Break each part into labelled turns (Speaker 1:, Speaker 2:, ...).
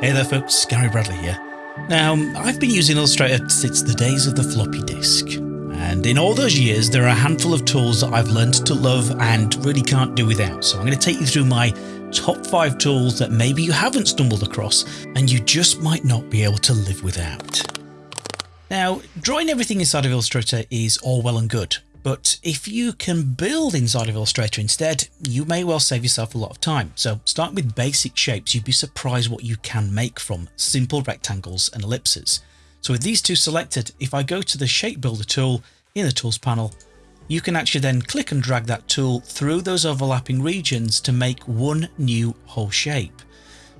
Speaker 1: Hey there folks, Gary Bradley here. Now, I've been using Illustrator since the days of the floppy disk. And in all those years, there are a handful of tools that I've learned to love and really can't do without. So I'm going to take you through my top five tools that maybe you haven't stumbled across and you just might not be able to live without. Now, drawing everything inside of Illustrator is all well and good, but if you can build inside of Illustrator instead, you may well save yourself a lot of time. So starting with basic shapes, you'd be surprised what you can make from simple rectangles and ellipses. So with these two selected, if I go to the shape builder tool in the tools panel, you can actually then click and drag that tool through those overlapping regions to make one new whole shape.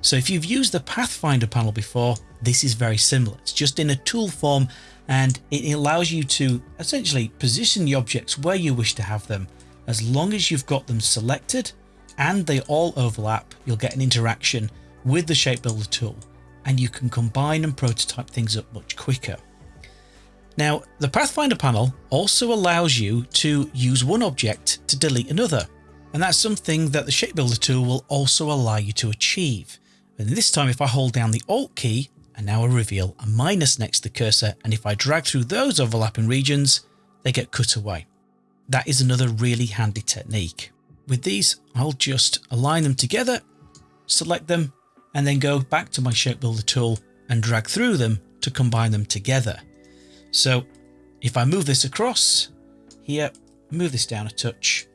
Speaker 1: So if you've used the Pathfinder panel before, this is very similar. It's just in a tool form and it allows you to essentially position the objects where you wish to have them. As long as you've got them selected and they all overlap, you'll get an interaction with the shape builder tool and you can combine and prototype things up much quicker. Now, the Pathfinder panel also allows you to use one object to delete another, and that's something that the Shape Builder tool will also allow you to achieve. And this time, if I hold down the Alt key and now I reveal a minus next to the cursor. And if I drag through those overlapping regions, they get cut away. That is another really handy technique. With these, I'll just align them together, select them, and then go back to my shape builder tool and drag through them to combine them together. So if I move this across here, move this down a touch,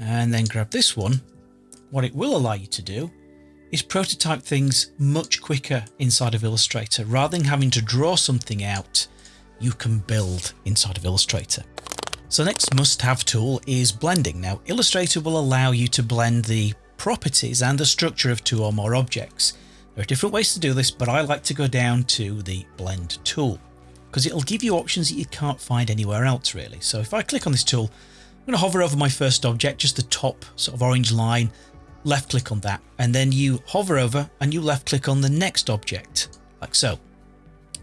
Speaker 1: and then grab this one, what it will allow you to do is prototype things much quicker inside of Illustrator. Rather than having to draw something out, you can build inside of Illustrator. So next must-have tool is blending. Now Illustrator will allow you to blend the properties and the structure of two or more objects. There are different ways to do this, but I like to go down to the blend tool because it'll give you options that you can't find anywhere else really. So if I click on this tool, I'm going to hover over my first object, just the top sort of orange line, left click on that, and then you hover over and you left click on the next object, like so.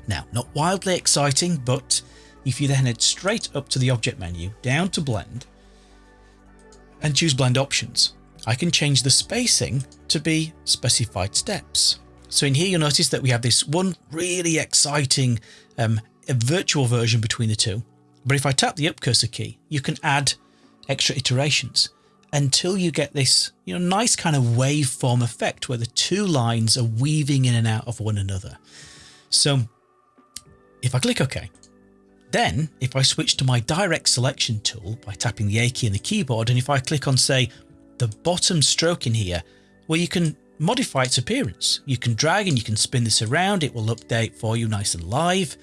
Speaker 1: Now, not wildly exciting, but if you then head straight up to the object menu, down to blend, and choose blend options, I can change the spacing to be specified steps. So in here, you'll notice that we have this one really exciting um, virtual version between the two. But if I tap the up cursor key, you can add extra iterations until you get this you know nice kind of waveform effect where the two lines are weaving in and out of one another. So if I click OK, then if I switch to my direct selection tool by tapping the A key on the keyboard and if I click on say the bottom stroke in here where you can modify its appearance. You can drag and you can spin this around, it will update for you nice and live,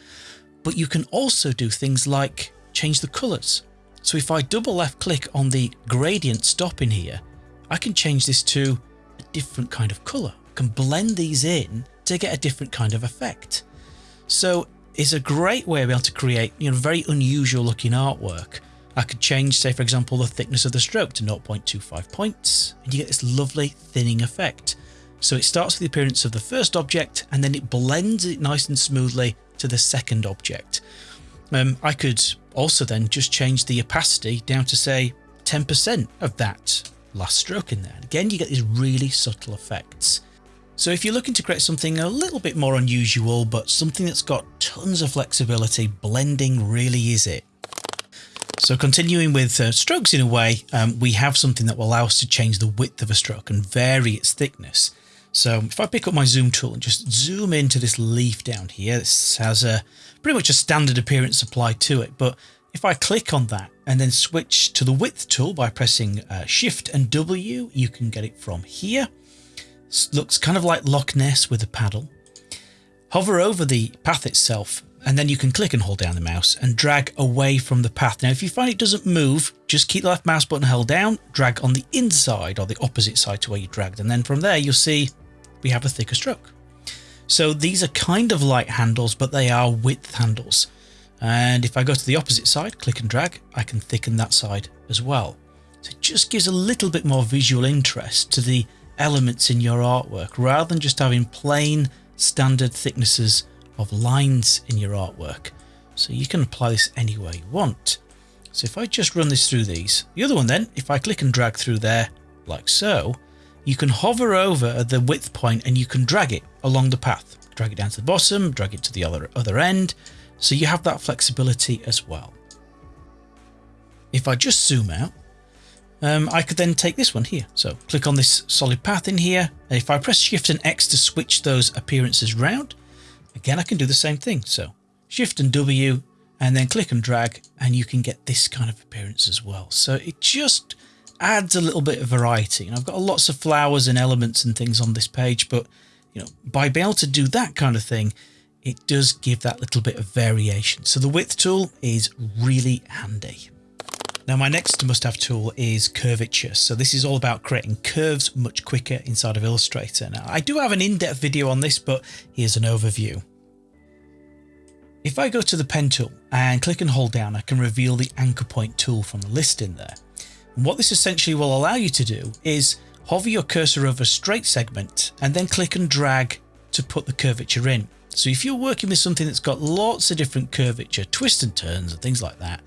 Speaker 1: but you can also do things like change the colours. So if I double left click on the gradient stop in here, I can change this to a different kind of colour. I can blend these in to get a different kind of effect. So it's a great way of being able to create you know very unusual looking artwork. I could change, say for example, the thickness of the stroke to 0.25 points, and you get this lovely thinning effect. So it starts with the appearance of the first object, and then it blends it nice and smoothly to the second object. Um, I could also then just change the opacity down to say 10% of that last stroke in there. again, you get these really subtle effects. So if you're looking to create something a little bit more unusual, but something that's got tons of flexibility, blending really is it. So continuing with uh, strokes in a way, um, we have something that will allow us to change the width of a stroke and vary its thickness. So if I pick up my zoom tool and just zoom into this leaf down here, this has a pretty much a standard appearance applied to it. But if I click on that and then switch to the width tool by pressing uh, shift and W, you can get it from here. It looks kind of like Loch Ness with a paddle. Hover over the path itself and then you can click and hold down the mouse and drag away from the path. Now, if you find it doesn't move, just keep the left mouse button held down, drag on the inside or the opposite side to where you dragged. And then from there, you'll see we have a thicker stroke. So these are kind of light handles, but they are width handles. And if I go to the opposite side, click and drag, I can thicken that side as well. So it just gives a little bit more visual interest to the elements in your artwork rather than just having plain standard thicknesses of lines in your artwork. So you can apply this anywhere you want. So if I just run this through these, the other one then, if I click and drag through there like so, you can hover over the width point and you can drag it along the path. Drag it down to the bottom, drag it to the other, other end. So you have that flexibility as well. If I just zoom out, um, I could then take this one here. So click on this solid path in here. And if I press Shift and X to switch those appearances round, again, I can do the same thing. So Shift and W and then click and drag and you can get this kind of appearance as well. So it just adds a little bit of variety. And I've got lots of flowers and elements and things on this page, but you know, by being able to do that kind of thing, it does give that little bit of variation. So the width tool is really handy. Now my next must-have tool is curvature. So this is all about creating curves much quicker inside of Illustrator. Now I do have an in-depth video on this, but here's an overview. If I go to the pen tool and click and hold down, I can reveal the anchor point tool from the list in there. What this essentially will allow you to do is hover your cursor over a straight segment and then click and drag to put the curvature in. So if you're working with something that's got lots of different curvature, twists and turns and things like that,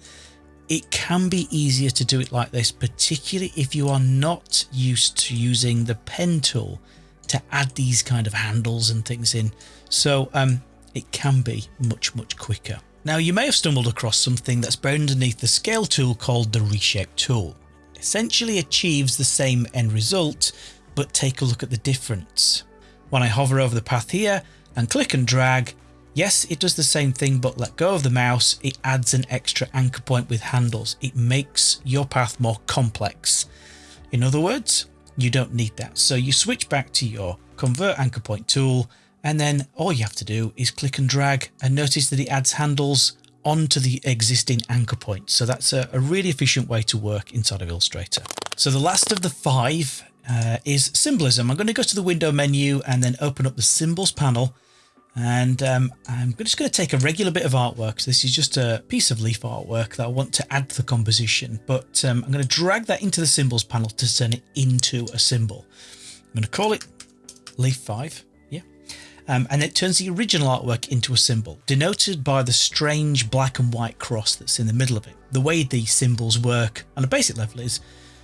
Speaker 1: it can be easier to do it like this, particularly if you are not used to using the pen tool to add these kind of handles and things in. So um, it can be much, much quicker. Now you may have stumbled across something that's buried underneath the scale tool called the reshape tool. Essentially achieves the same end result, but take a look at the difference. When I hover over the path here and click and drag, Yes, it does the same thing, but let go of the mouse, it adds an extra anchor point with handles. It makes your path more complex. In other words, you don't need that. So you switch back to your convert anchor point tool, and then all you have to do is click and drag and notice that it adds handles onto the existing anchor point. So that's a, a really efficient way to work inside of Illustrator. So the last of the five uh, is symbolism. I'm going to go to the window menu and then open up the symbols panel and um, I'm just going to take a regular bit of artwork. So this is just a piece of leaf artwork that I want to add to the composition, but um, I'm going to drag that into the symbols panel to turn it into a symbol. I'm going to call it leaf 5. Um, and it turns the original artwork into a symbol, denoted by the strange black and white cross that's in the middle of it. The way these symbols work on a basic level is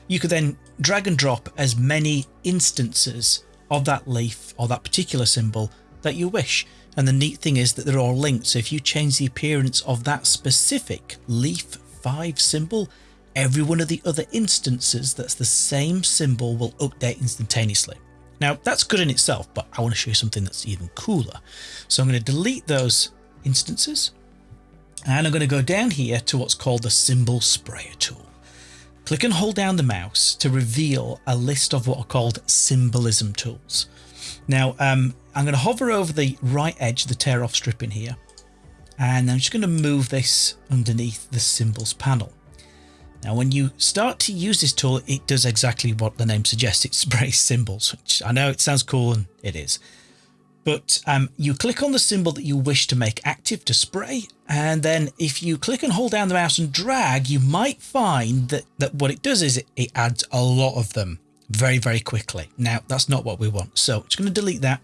Speaker 1: you could then drag and drop as many instances of that leaf or that particular symbol that you wish. And the neat thing is that they're all linked. So if you change the appearance of that specific leaf 5 symbol, every one of the other instances that's the same symbol will update instantaneously. Now that's good in itself, but I want to show you something that's even cooler. So I'm going to delete those instances and I'm going to go down here to what's called the symbol sprayer tool. Click and hold down the mouse to reveal a list of what are called symbolism tools. Now, um, I'm going to hover over the right edge, the tear off strip in here, and I'm just going to move this underneath the symbols panel. Now, when you start to use this tool, it does exactly what the name suggests. It sprays symbols, which I know it sounds cool and it is. But um, you click on the symbol that you wish to make active to spray. And then if you click and hold down the mouse and drag, you might find that, that what it does is it, it adds a lot of them very, very quickly. Now, that's not what we want. So I'm going to delete that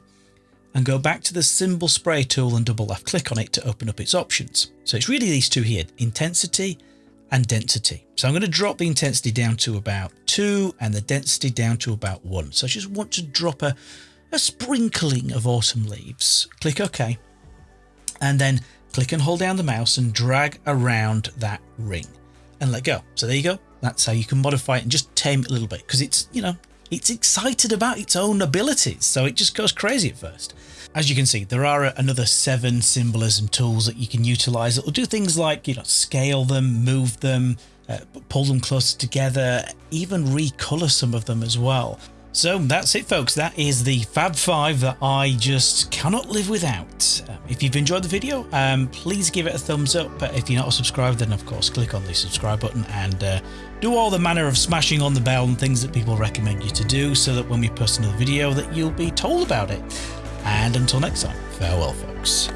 Speaker 1: and go back to the symbol spray tool and double left click on it to open up its options. So it's really these two here, intensity and density. So I'm going to drop the intensity down to about two and the density down to about one. So I just want to drop a, a sprinkling of autumn leaves. Click OK. And then click and hold down the mouse and drag around that ring and let go. So there you go. That's how you can modify it and just tame it a little bit because it's, you know, it's excited about its own abilities. So it just goes crazy at first. As you can see, there are another seven symbolism tools that you can utilize that will do things like, you know, scale them, move them, uh, pull them closer together, even recolor some of them as well. So that's it folks, that is the Fab 5 that I just cannot live without. Um, if you've enjoyed the video, um, please give it a thumbs up. But if you're not subscribed, then of course click on the subscribe button and uh, do all the manner of smashing on the bell and things that people recommend you to do so that when we post another video that you'll be told about it. And until next time, farewell folks.